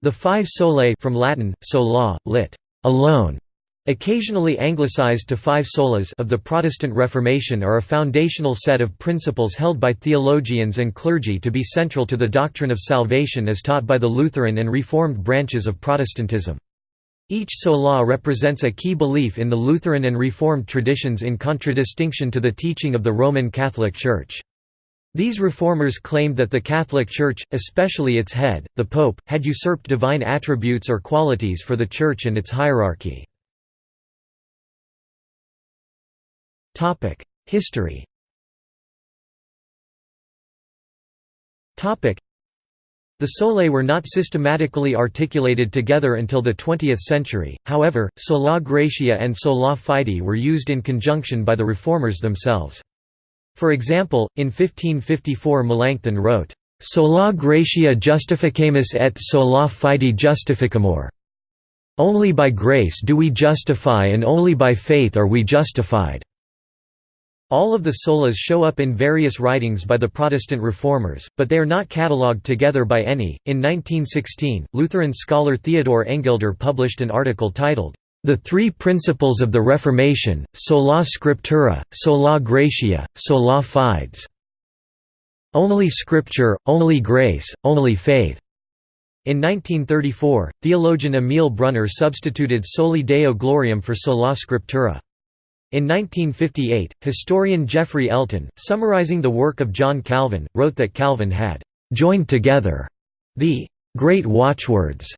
The five solae from Latin, sola, lit. alone, occasionally anglicized to five solas of the Protestant Reformation are a foundational set of principles held by theologians and clergy to be central to the doctrine of salvation as taught by the Lutheran and Reformed branches of Protestantism. Each sola represents a key belief in the Lutheran and Reformed traditions in contradistinction to the teaching of the Roman Catholic Church. These reformers claimed that the Catholic Church, especially its head, the Pope, had usurped divine attributes or qualities for the Church and its hierarchy. History the solae were not systematically articulated together until the 20th century, however, sola gratia and sola fide were used in conjunction by the reformers themselves. For example, in 1554 Melanchthon wrote, "'Sola gratia justificamus et sola fide justificamur' Only by grace do we justify and only by faith are we justified. All of the solas show up in various writings by the Protestant reformers, but they are not catalogued together by any. In 1916, Lutheran scholar Theodor Engelder published an article titled, The Three Principles of the Reformation, Sola Scriptura, Sola Gratia, Sola Fides. Only Scripture, only grace, only faith. In 1934, theologian Emil Brunner substituted Soli Deo Gloriam for Sola Scriptura. In 1958, historian Geoffrey Elton, summarizing the work of John Calvin, wrote that Calvin had «joined together» the «great watchwords»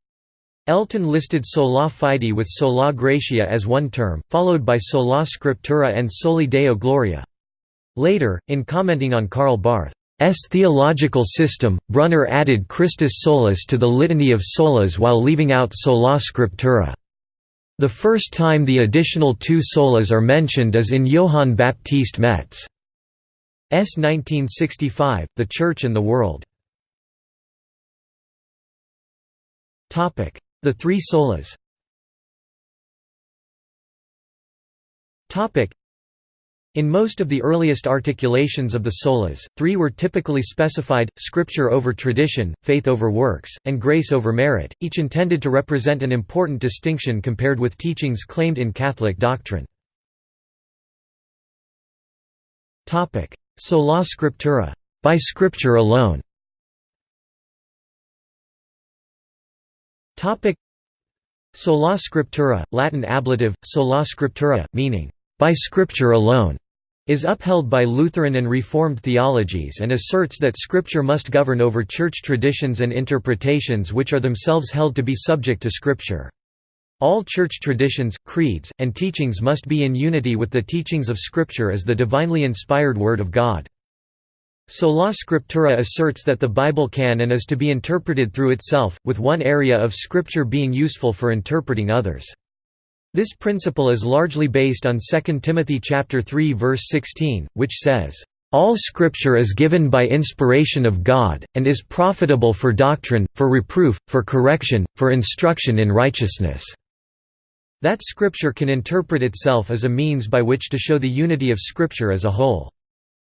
Elton listed sola fide with sola gratia as one term, followed by sola scriptura and soli deo gloria. Later, in commenting on Karl Barth's theological system, Brunner added Christus solus to the litany of solas while leaving out sola scriptura. The first time the additional two solas are mentioned is in Johann Baptist Metz's 1965, The Church and the World. The three solas. In most of the earliest articulations of the solas, three were typically specified, scripture over tradition, faith over works, and grace over merit, each intended to represent an important distinction compared with teachings claimed in Catholic doctrine. Sola scriptura, by scripture alone Sola scriptura, Latin ablative, sola scriptura, meaning by Scripture alone, is upheld by Lutheran and Reformed theologies and asserts that Scripture must govern over church traditions and interpretations which are themselves held to be subject to Scripture. All church traditions, creeds, and teachings must be in unity with the teachings of Scripture as the divinely inspired Word of God. Sola Scriptura asserts that the Bible can and is to be interpreted through itself, with one area of Scripture being useful for interpreting others. This principle is largely based on 2 Timothy chapter 3 verse 16, which says, "All scripture is given by inspiration of God and is profitable for doctrine, for reproof, for correction, for instruction in righteousness." That scripture can interpret itself as a means by which to show the unity of scripture as a whole.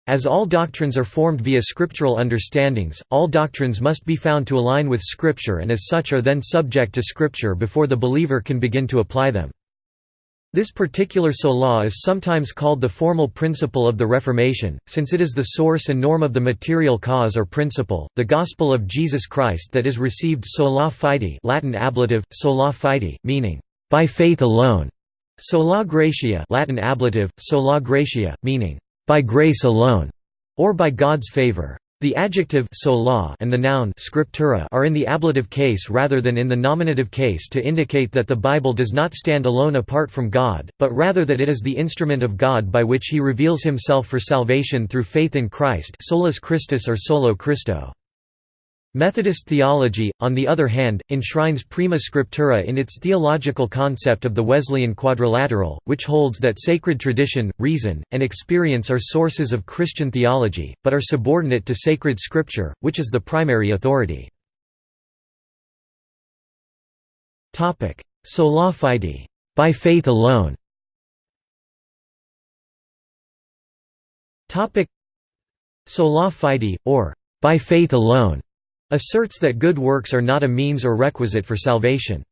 As all doctrines are formed via scriptural understandings, all doctrines must be found to align with Scripture and as such are then subject to Scripture before the believer can begin to apply them. This particular sola is sometimes called the formal principle of the Reformation, since it is the source and norm of the material cause or principle, the gospel of Jesus Christ that is received sola fide Latin ablative, sola fide, meaning, by faith alone, sola gratia Latin ablative, sola gratia, meaning, by grace alone, or by God's favor. The adjective sola and the noun scriptura are in the ablative case rather than in the nominative case to indicate that the Bible does not stand alone apart from God, but rather that it is the instrument of God by which he reveals himself for salvation through faith in Christ solus Christus or solo Christo. Methodist theology, on the other hand, enshrines prima scriptura in its theological concept of the Wesleyan quadrilateral, which holds that sacred tradition, reason, and experience are sources of Christian theology, but are subordinate to sacred scripture, which is the primary authority. Sola fide, by faith alone. Sola fide, or by faith alone asserts that good works are not a means or requisite for salvation.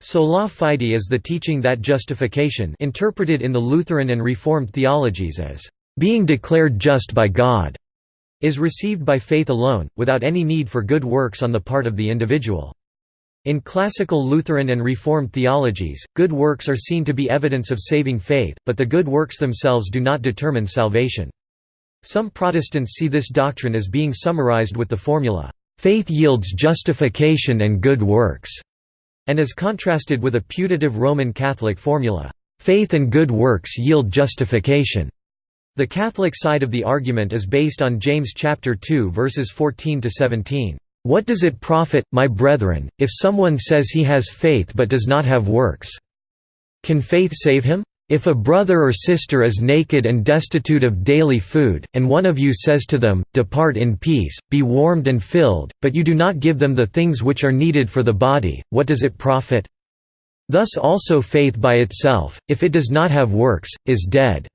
Sola fide is the teaching that justification interpreted in the Lutheran and Reformed theologies as being declared just by God is received by faith alone, without any need for good works on the part of the individual. In classical Lutheran and Reformed theologies, good works are seen to be evidence of saving faith, but the good works themselves do not determine salvation. Some Protestants see this doctrine as being summarized with the formula, "...faith yields justification and good works", and is contrasted with a putative Roman Catholic formula, "...faith and good works yield justification". The Catholic side of the argument is based on James chapter 2 verses 14 to 17. What does it profit, my brethren, if someone says he has faith but does not have works? Can faith save him? If a brother or sister is naked and destitute of daily food, and one of you says to them, Depart in peace, be warmed and filled, but you do not give them the things which are needed for the body, what does it profit? Thus also faith by itself, if it does not have works, is dead.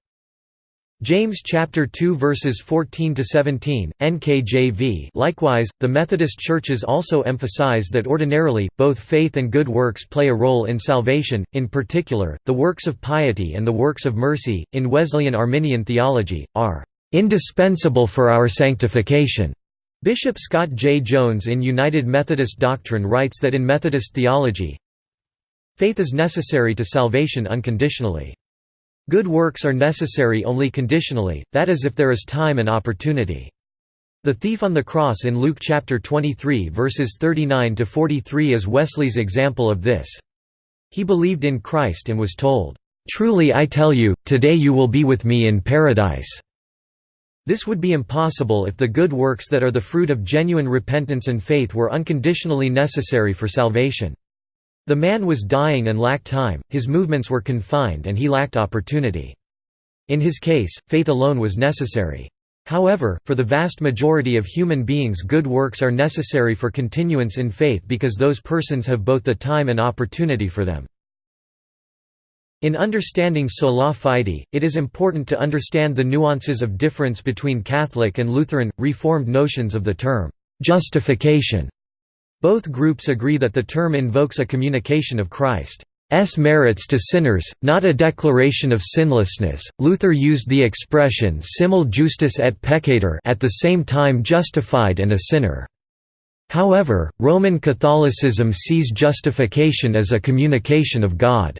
James chapter 2 verses 14 to 17 NKJV Likewise the Methodist churches also emphasize that ordinarily both faith and good works play a role in salvation in particular the works of piety and the works of mercy in Wesleyan Arminian theology are indispensable for our sanctification. Bishop Scott J. Jones in United Methodist Doctrine writes that in Methodist theology faith is necessary to salvation unconditionally Good works are necessary only conditionally, that is if there is time and opportunity. The thief on the cross in Luke chapter 23 verses 39 to 43 is Wesley's example of this. He believed in Christ and was told, "Truly I tell you, today you will be with me in paradise." This would be impossible if the good works that are the fruit of genuine repentance and faith were unconditionally necessary for salvation. The man was dying and lacked time, his movements were confined and he lacked opportunity. In his case, faith alone was necessary. However, for the vast majority of human beings good works are necessary for continuance in faith because those persons have both the time and opportunity for them. In understanding sola fide, it is important to understand the nuances of difference between Catholic and Lutheran, Reformed notions of the term, justification. Both groups agree that the term invokes a communication of Christ's merits to sinners, not a declaration of sinlessness. Luther used the expression simul justus et peccator at the same time justified and a sinner. However, Roman Catholicism sees justification as a communication of God.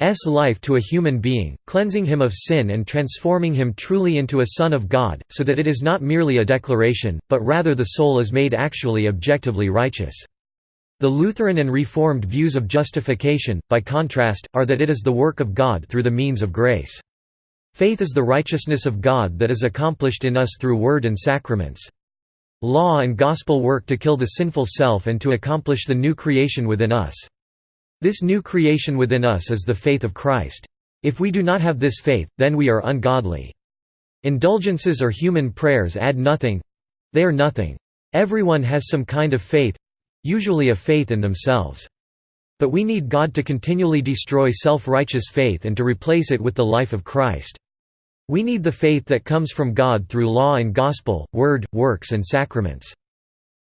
S life to a human being, cleansing him of sin and transforming him truly into a son of God, so that it is not merely a declaration, but rather the soul is made actually objectively righteous. The Lutheran and Reformed views of justification, by contrast, are that it is the work of God through the means of grace. Faith is the righteousness of God that is accomplished in us through word and sacraments. Law and gospel work to kill the sinful self and to accomplish the new creation within us. This new creation within us is the faith of Christ. If we do not have this faith, then we are ungodly. Indulgences or human prayers add nothing—they are nothing. Everyone has some kind of faith—usually a faith in themselves. But we need God to continually destroy self-righteous faith and to replace it with the life of Christ. We need the faith that comes from God through law and gospel, word, works and sacraments.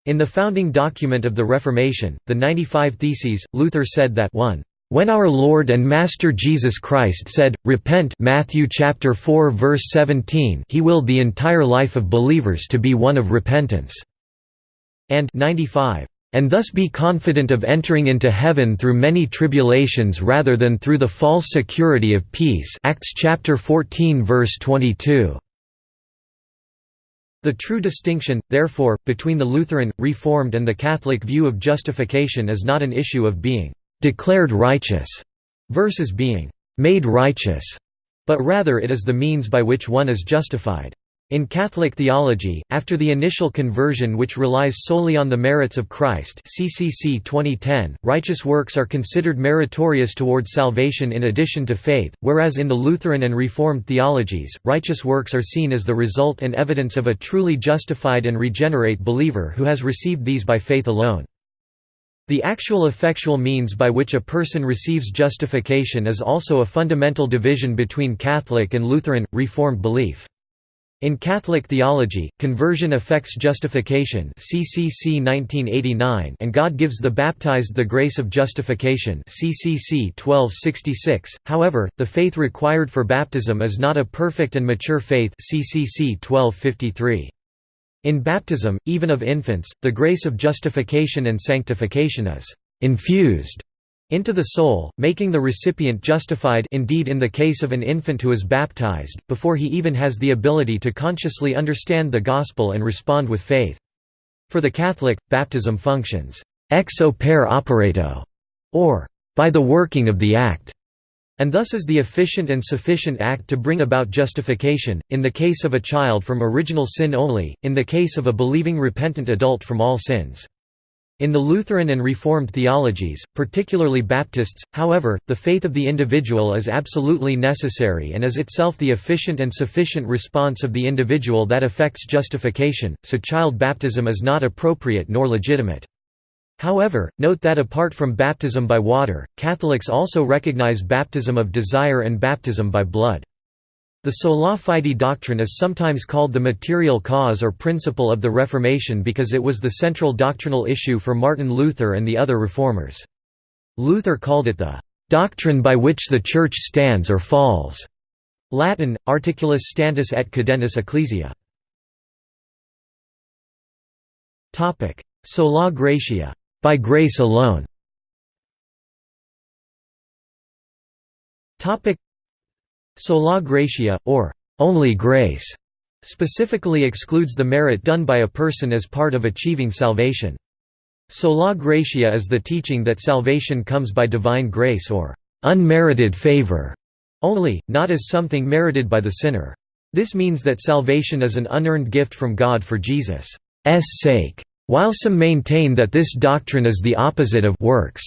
In the founding document of the Reformation, the 95 Theses, Luther said that 1. When our Lord and Master Jesus Christ said, Repent Matthew chapter 4 verse 17 he willed the entire life of believers to be one of repentance." And 95. And thus be confident of entering into heaven through many tribulations rather than through the false security of peace Acts chapter 14 verse 22. The true distinction, therefore, between the Lutheran, Reformed and the Catholic view of justification is not an issue of being «declared righteous» versus being «made righteous», but rather it is the means by which one is justified. In Catholic theology, after the initial conversion which relies solely on the merits of Christ CCC 2010, righteous works are considered meritorious towards salvation in addition to faith, whereas in the Lutheran and Reformed theologies, righteous works are seen as the result and evidence of a truly justified and regenerate believer who has received these by faith alone. The actual effectual means by which a person receives justification is also a fundamental division between Catholic and Lutheran, Reformed belief. In Catholic theology, conversion affects justification CCC 1989 and God gives the baptized the grace of justification CCC 1266. However, the faith required for baptism is not a perfect and mature faith CCC 1253. In baptism, even of infants, the grace of justification and sanctification is infused into the soul, making the recipient justified indeed in the case of an infant who is baptized, before he even has the ability to consciously understand the gospel and respond with faith. For the Catholic, baptism functions ex opere operato, or by the working of the act, and thus is the efficient and sufficient act to bring about justification, in the case of a child from original sin only, in the case of a believing repentant adult from all sins. In the Lutheran and Reformed theologies, particularly Baptists, however, the faith of the individual is absolutely necessary and is itself the efficient and sufficient response of the individual that affects justification, so child baptism is not appropriate nor legitimate. However, note that apart from baptism by water, Catholics also recognize baptism of desire and baptism by blood. The sola fide doctrine is sometimes called the material cause or principle of the Reformation because it was the central doctrinal issue for Martin Luther and the other reformers. Luther called it the doctrine by which the Church stands or falls. Latin, articulus stantis et cadentis ecclesiae. Sola gratia, by grace alone. Sola gratia, or only grace, specifically excludes the merit done by a person as part of achieving salvation. Sola gratia is the teaching that salvation comes by divine grace or unmerited favor only, not as something merited by the sinner. This means that salvation is an unearned gift from God for Jesus' sake, while some maintain that this doctrine is the opposite of works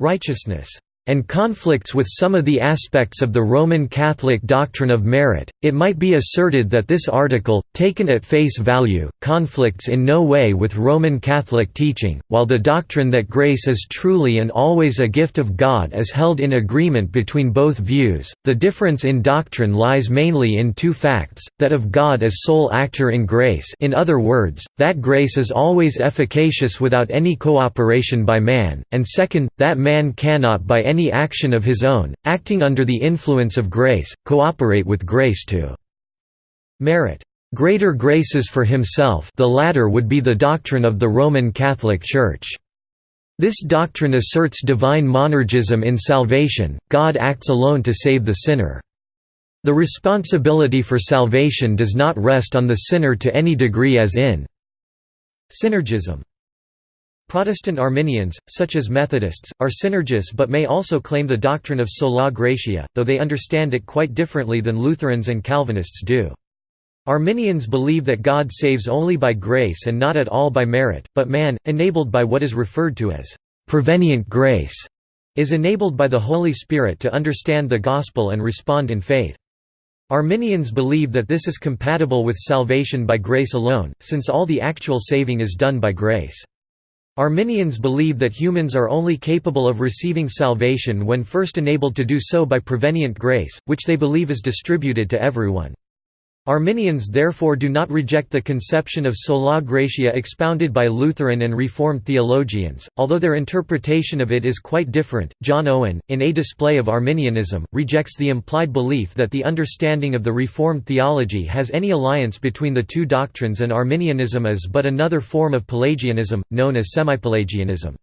righteousness and conflicts with some of the aspects of the Roman Catholic doctrine of merit, it might be asserted that this article, taken at face value, conflicts in no way with Roman Catholic teaching, while the doctrine that grace is truly and always a gift of God is held in agreement between both views. The difference in doctrine lies mainly in two facts: that of God as sole actor in grace, in other words, that grace is always efficacious without any cooperation by man, and second, that man cannot by any any action of his own, acting under the influence of grace, cooperate with grace to merit greater graces for himself the latter would be the doctrine of the Roman Catholic Church. This doctrine asserts divine monergism in salvation, God acts alone to save the sinner. The responsibility for salvation does not rest on the sinner to any degree as in synergism. Protestant Arminians, such as Methodists, are synergists but may also claim the doctrine of sola gratia, though they understand it quite differently than Lutherans and Calvinists do. Arminians believe that God saves only by grace and not at all by merit, but man, enabled by what is referred to as prevenient grace, is enabled by the Holy Spirit to understand the gospel and respond in faith. Arminians believe that this is compatible with salvation by grace alone, since all the actual saving is done by grace. Arminians believe that humans are only capable of receiving salvation when first enabled to do so by prevenient grace, which they believe is distributed to everyone. Arminians therefore do not reject the conception of sola gratia expounded by Lutheran and Reformed theologians, although their interpretation of it is quite different. John Owen, in A Display of Arminianism, rejects the implied belief that the understanding of the Reformed theology has any alliance between the two doctrines and Arminianism is but another form of Pelagianism, known as semipelagianism.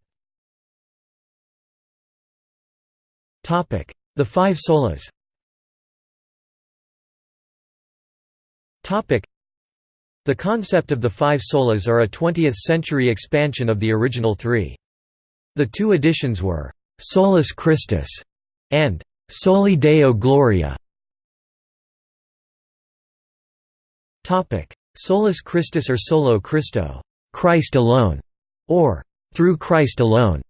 The five solas The concept of the five solas are a 20th-century expansion of the original three. The two editions were «Solus Christus» and «Soli Deo Gloria». Solus Christus or Solo Christo Christ alone", or «Through Christ alone».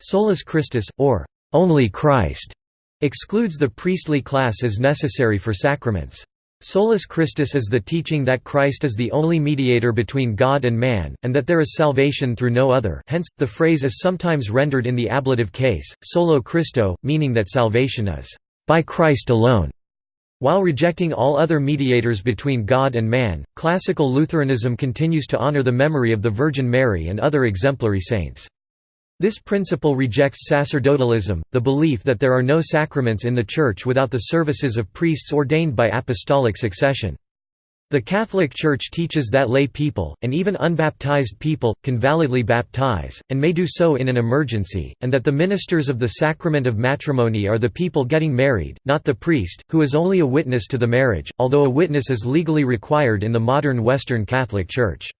Solus Christus, or «Only Christ» excludes the priestly class as necessary for sacraments. Solus Christus is the teaching that Christ is the only mediator between God and man, and that there is salvation through no other hence, the phrase is sometimes rendered in the ablative case, solo Christo, meaning that salvation is by Christ alone. While rejecting all other mediators between God and man, classical Lutheranism continues to honor the memory of the Virgin Mary and other exemplary saints. This principle rejects sacerdotalism, the belief that there are no sacraments in the Church without the services of priests ordained by apostolic succession. The Catholic Church teaches that lay people, and even unbaptized people, can validly baptize, and may do so in an emergency, and that the ministers of the sacrament of matrimony are the people getting married, not the priest, who is only a witness to the marriage, although a witness is legally required in the modern Western Catholic Church.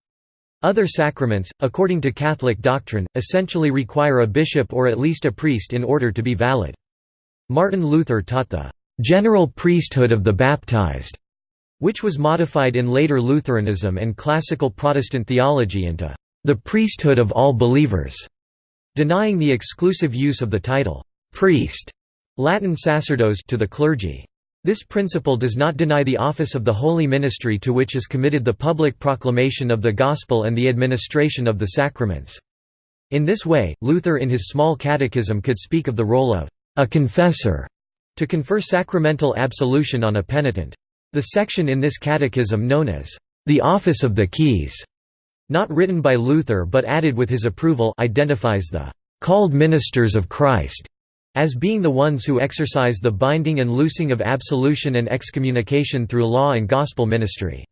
Other sacraments, according to Catholic doctrine, essentially require a bishop or at least a priest in order to be valid. Martin Luther taught the general priesthood of the baptized, which was modified in later Lutheranism and classical Protestant theology into the priesthood of all believers, denying the exclusive use of the title priest, Latin sacerdos to the clergy. This principle does not deny the office of the holy ministry to which is committed the public proclamation of the Gospel and the administration of the sacraments. In this way, Luther in his small catechism could speak of the role of a confessor to confer sacramental absolution on a penitent. The section in this catechism known as the office of the keys, not written by Luther but added with his approval identifies the called ministers of Christ as being the ones who exercise the binding and loosing of absolution and excommunication through law and gospel ministry.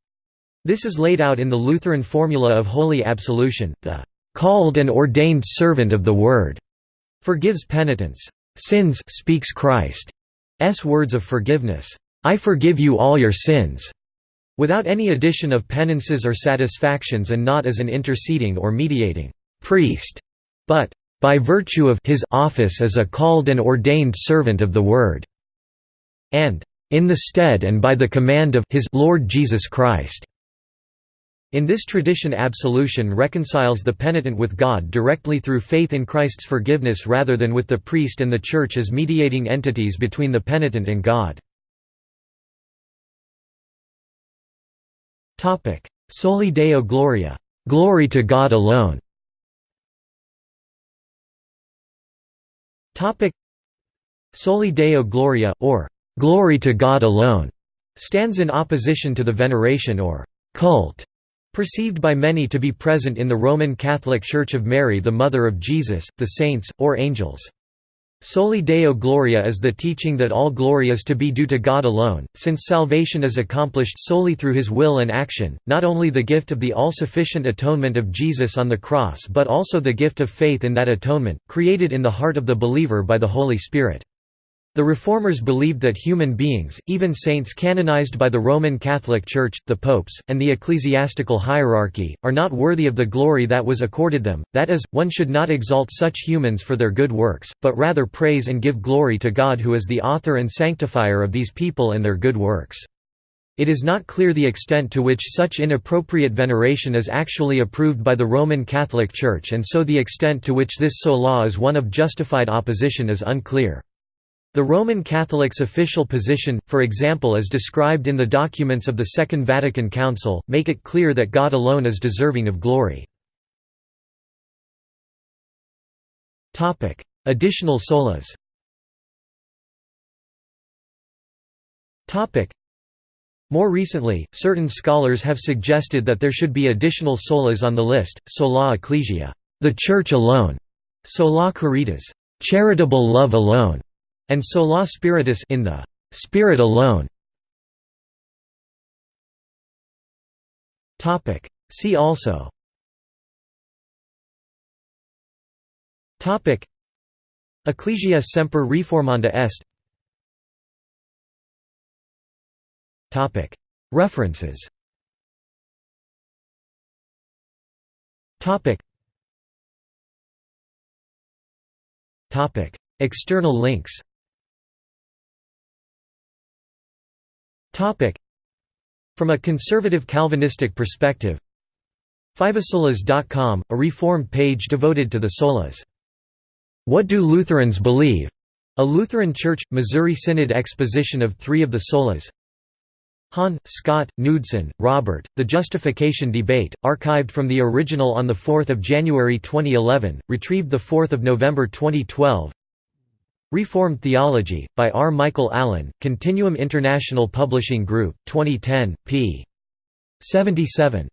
This is laid out in the Lutheran formula of holy absolution, the "...called and ordained servant of the Word", forgives penitents' sins speaks Christ's words of forgiveness, "...I forgive you all your sins", without any addition of penances or satisfactions and not as an interceding or mediating priest, but by virtue of his office as a called and ordained servant of the Word", and in the stead and by the command of his Lord Jesus Christ. In this tradition absolution reconciles the penitent with God directly through faith in Christ's forgiveness rather than with the priest and the Church as mediating entities between the penitent and God. Soli Deo Gloria, glory to God alone. Soli Deo Gloria, or Glory to God alone, stands in opposition to the veneration or cult perceived by many to be present in the Roman Catholic Church of Mary the Mother of Jesus, the saints, or angels. Soli Deo Gloria is the teaching that all glory is to be due to God alone, since salvation is accomplished solely through his will and action, not only the gift of the all-sufficient atonement of Jesus on the cross but also the gift of faith in that atonement, created in the heart of the believer by the Holy Spirit. The Reformers believed that human beings, even saints canonized by the Roman Catholic Church, the popes, and the ecclesiastical hierarchy, are not worthy of the glory that was accorded them, that is, one should not exalt such humans for their good works, but rather praise and give glory to God who is the author and sanctifier of these people and their good works. It is not clear the extent to which such inappropriate veneration is actually approved by the Roman Catholic Church and so the extent to which this sola is one of justified opposition is unclear. The Roman Catholic's official position, for example as described in the documents of the Second Vatican Council, make it clear that God alone is deserving of glory. Additional solas. More recently, certain scholars have suggested that there should be additional solas on the list, sola ecclesia, the Church alone, sola caritas, charitable love alone, and sola spiritus in the Spirit alone. Topic. See also. Topic. Ecclesia semper reformanda est. Topic. References. Topic. Topic. External links From a conservative Calvinistic perspective Fivesolas.com, a reformed page devoted to the solas. What do Lutherans believe? A Lutheran Church, Missouri Synod exposition of three of the solas Hahn, Scott, Knudsen, Robert, The Justification Debate, archived from the original on 4 January 2011, retrieved 4 November 2012 Reformed Theology, by R. Michael Allen, Continuum International Publishing Group, 2010, p. 77.